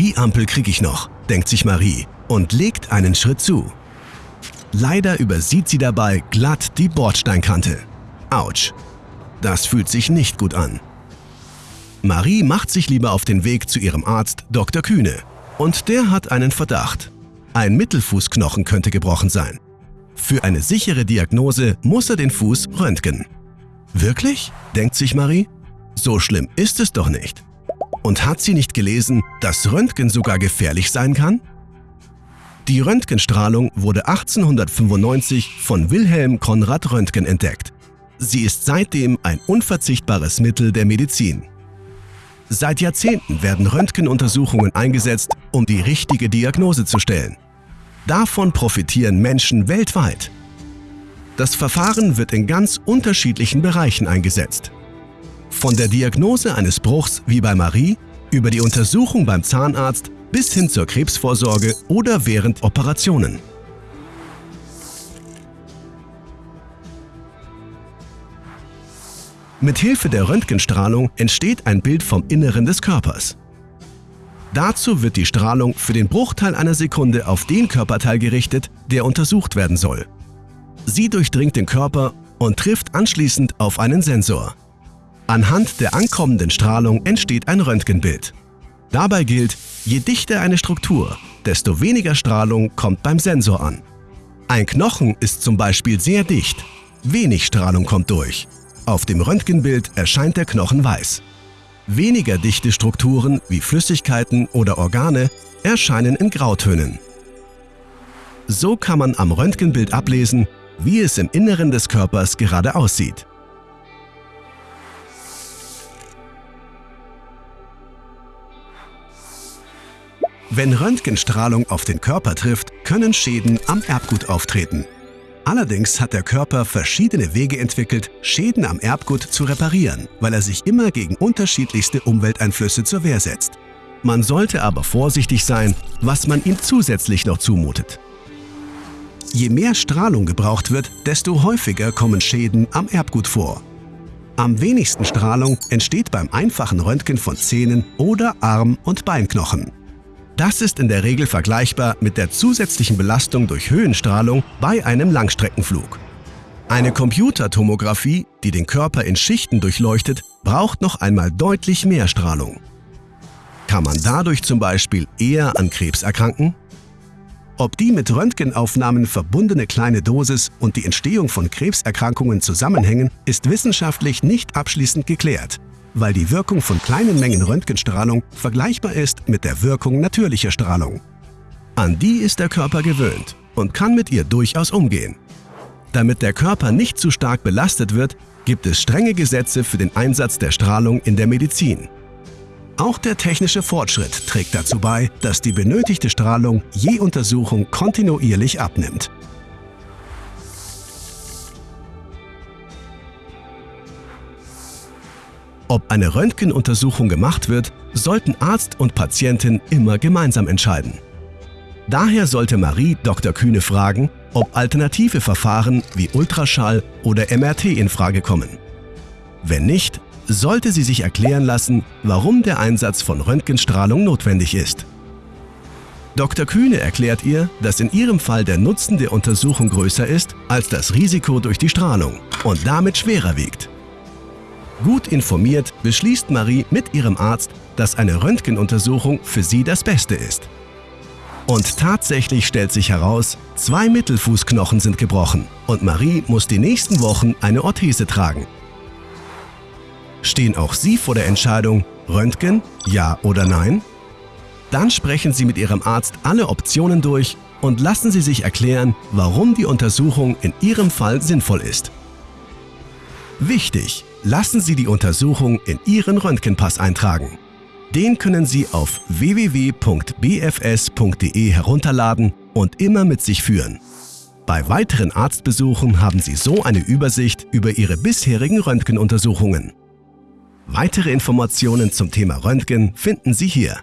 Die Ampel kriege ich noch, denkt sich Marie und legt einen Schritt zu. Leider übersieht sie dabei glatt die Bordsteinkante. Autsch. Das fühlt sich nicht gut an. Marie macht sich lieber auf den Weg zu ihrem Arzt Dr. Kühne. Und der hat einen Verdacht. Ein Mittelfußknochen könnte gebrochen sein. Für eine sichere Diagnose muss er den Fuß röntgen. Wirklich? denkt sich Marie. So schlimm ist es doch nicht. Und hat sie nicht gelesen, dass Röntgen sogar gefährlich sein kann? Die Röntgenstrahlung wurde 1895 von Wilhelm Konrad Röntgen entdeckt. Sie ist seitdem ein unverzichtbares Mittel der Medizin. Seit Jahrzehnten werden Röntgenuntersuchungen eingesetzt, um die richtige Diagnose zu stellen. Davon profitieren Menschen weltweit. Das Verfahren wird in ganz unterschiedlichen Bereichen eingesetzt. Von der Diagnose eines Bruchs wie bei Marie über die Untersuchung beim Zahnarzt bis hin zur Krebsvorsorge oder während Operationen. Mit Hilfe der Röntgenstrahlung entsteht ein Bild vom Inneren des Körpers. Dazu wird die Strahlung für den Bruchteil einer Sekunde auf den Körperteil gerichtet, der untersucht werden soll. Sie durchdringt den Körper und trifft anschließend auf einen Sensor. Anhand der ankommenden Strahlung entsteht ein Röntgenbild. Dabei gilt, je dichter eine Struktur, desto weniger Strahlung kommt beim Sensor an. Ein Knochen ist zum Beispiel sehr dicht, wenig Strahlung kommt durch. Auf dem Röntgenbild erscheint der Knochen weiß. Weniger dichte Strukturen wie Flüssigkeiten oder Organe erscheinen in Grautönen. So kann man am Röntgenbild ablesen, wie es im Inneren des Körpers gerade aussieht. Wenn Röntgenstrahlung auf den Körper trifft, können Schäden am Erbgut auftreten. Allerdings hat der Körper verschiedene Wege entwickelt, Schäden am Erbgut zu reparieren, weil er sich immer gegen unterschiedlichste Umwelteinflüsse zur Wehr setzt. Man sollte aber vorsichtig sein, was man ihm zusätzlich noch zumutet. Je mehr Strahlung gebraucht wird, desto häufiger kommen Schäden am Erbgut vor. Am wenigsten Strahlung entsteht beim einfachen Röntgen von Zähnen oder Arm- und Beinknochen. Das ist in der Regel vergleichbar mit der zusätzlichen Belastung durch Höhenstrahlung bei einem Langstreckenflug. Eine Computertomographie, die den Körper in Schichten durchleuchtet, braucht noch einmal deutlich mehr Strahlung. Kann man dadurch zum Beispiel eher an Krebs erkranken? Ob die mit Röntgenaufnahmen verbundene kleine Dosis und die Entstehung von Krebserkrankungen zusammenhängen, ist wissenschaftlich nicht abschließend geklärt weil die Wirkung von kleinen Mengen Röntgenstrahlung vergleichbar ist mit der Wirkung natürlicher Strahlung. An die ist der Körper gewöhnt und kann mit ihr durchaus umgehen. Damit der Körper nicht zu stark belastet wird, gibt es strenge Gesetze für den Einsatz der Strahlung in der Medizin. Auch der technische Fortschritt trägt dazu bei, dass die benötigte Strahlung je Untersuchung kontinuierlich abnimmt. Ob eine Röntgenuntersuchung gemacht wird, sollten Arzt und Patientin immer gemeinsam entscheiden. Daher sollte Marie Dr. Kühne fragen, ob alternative Verfahren wie Ultraschall oder MRT in Frage kommen. Wenn nicht, sollte sie sich erklären lassen, warum der Einsatz von Röntgenstrahlung notwendig ist. Dr. Kühne erklärt ihr, dass in ihrem Fall der Nutzen der Untersuchung größer ist als das Risiko durch die Strahlung und damit schwerer wiegt. Gut informiert beschließt Marie mit ihrem Arzt, dass eine Röntgenuntersuchung für sie das Beste ist. Und tatsächlich stellt sich heraus, zwei Mittelfußknochen sind gebrochen und Marie muss die nächsten Wochen eine Orthese tragen. Stehen auch Sie vor der Entscheidung, Röntgen, ja oder nein? Dann sprechen Sie mit Ihrem Arzt alle Optionen durch und lassen Sie sich erklären, warum die Untersuchung in Ihrem Fall sinnvoll ist. Wichtig! Lassen Sie die Untersuchung in Ihren Röntgenpass eintragen. Den können Sie auf www.bfs.de herunterladen und immer mit sich führen. Bei weiteren Arztbesuchen haben Sie so eine Übersicht über Ihre bisherigen Röntgenuntersuchungen. Weitere Informationen zum Thema Röntgen finden Sie hier.